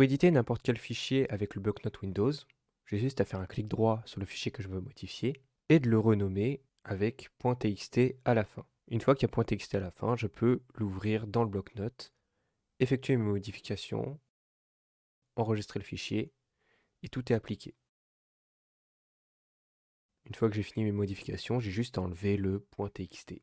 Pour éditer n'importe quel fichier avec le bloc-notes Windows, j'ai juste à faire un clic droit sur le fichier que je veux modifier et de le renommer avec .txt à la fin. Une fois qu'il y a .txt à la fin, je peux l'ouvrir dans le bloc-notes, effectuer mes modifications, enregistrer le fichier et tout est appliqué. Une fois que j'ai fini mes modifications, j'ai juste à enlever le .txt.